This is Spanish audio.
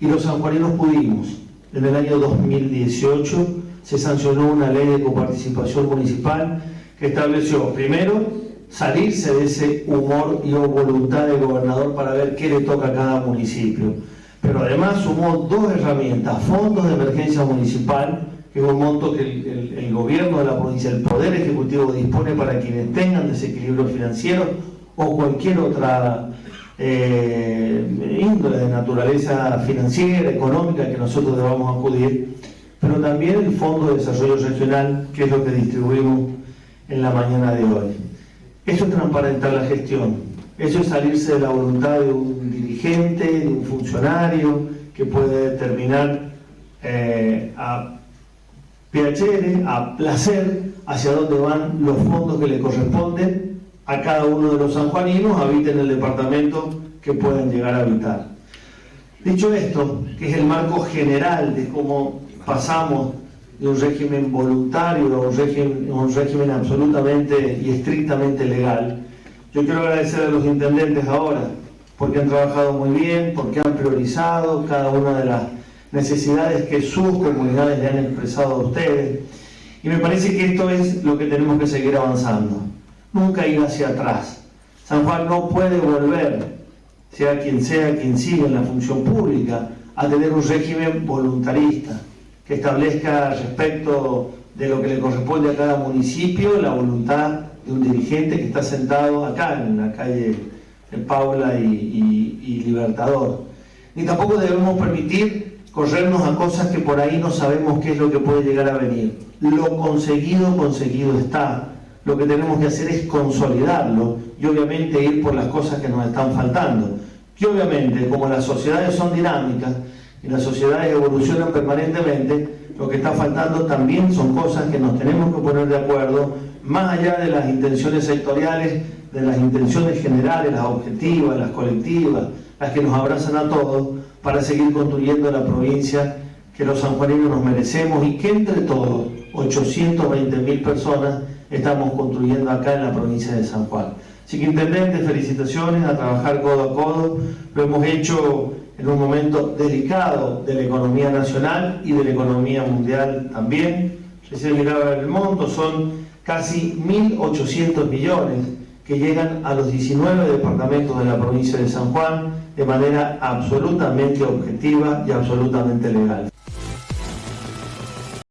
Y los sanjuaninos pudimos. En el año 2018 se sancionó una ley de coparticipación municipal que estableció, primero, salirse de ese humor y o voluntad del gobernador para ver qué le toca a cada municipio. Pero además sumó dos herramientas, fondos de emergencia municipal, que es un monto que el, el gobierno de la provincia, el Poder Ejecutivo dispone para quienes tengan desequilibrio financiero o cualquier otra eh, índole de naturaleza financiera, económica que nosotros debamos acudir, pero también el Fondo de Desarrollo Regional, que es lo que distribuimos en la mañana de hoy. Eso es transparentar la gestión, eso es salirse de la voluntad de un dirigente, de un funcionario, que puede determinar eh, a piacere, a placer, hacia dónde van los fondos que le corresponden a cada uno de los sanjuaninos, habiten el departamento que pueden llegar a habitar. Dicho esto, que es el marco general de cómo pasamos de un régimen voluntario a un régimen, un régimen absolutamente y estrictamente legal, yo quiero agradecer a los intendentes ahora, porque han trabajado muy bien, porque han priorizado cada una de las necesidades que sus comunidades le han expresado a ustedes. Y me parece que esto es lo que tenemos que seguir avanzando. Nunca ir hacia atrás. San Juan no puede volver, sea quien sea quien siga en la función pública, a tener un régimen voluntarista que establezca respecto de lo que le corresponde a cada municipio la voluntad de un dirigente que está sentado acá en la calle Paula y, y Libertador. Ni tampoco debemos permitir corrernos a cosas que por ahí no sabemos qué es lo que puede llegar a venir. Lo conseguido, conseguido está. Lo que tenemos que hacer es consolidarlo y obviamente ir por las cosas que nos están faltando. Y obviamente, como las sociedades son dinámicas, y las sociedades evolucionan permanentemente, lo que está faltando también son cosas que nos tenemos que poner de acuerdo, más allá de las intenciones sectoriales, de las intenciones generales, las objetivas, las colectivas, las que nos abrazan a todos, para seguir construyendo la provincia que los sanjuaninos nos merecemos y que entre todos, 820 mil personas, estamos construyendo acá en la provincia de San Juan. Así que, intendente, felicitaciones a trabajar codo a codo. Lo hemos hecho en un momento delicado de la economía nacional y de la economía mundial también. Recién miraba el monto, son casi 1.800 millones que llegan a los 19 departamentos de la provincia de San Juan de manera absolutamente objetiva y absolutamente legal.